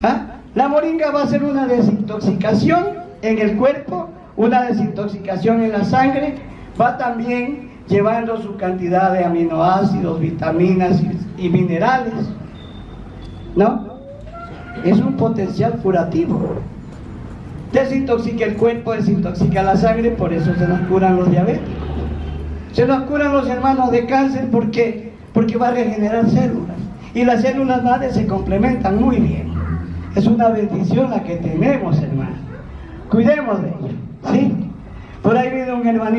¿Ah? La moringa va a ser una desintoxicación en el cuerpo, una desintoxicación en la sangre, va también llevando su cantidad de aminoácidos, vitaminas y, minerales, ¿no? Es un potencial curativo. Desintoxica el cuerpo, desintoxica la sangre, por eso se nos curan los diabéticos. Se nos curan los hermanos de cáncer, ¿por qué? Porque va a regenerar células. Y las células madres se complementan muy bien. Es una bendición la que tenemos, hermano. Cuidemos de ello, ¿sí? Por ahí viene un hermanito.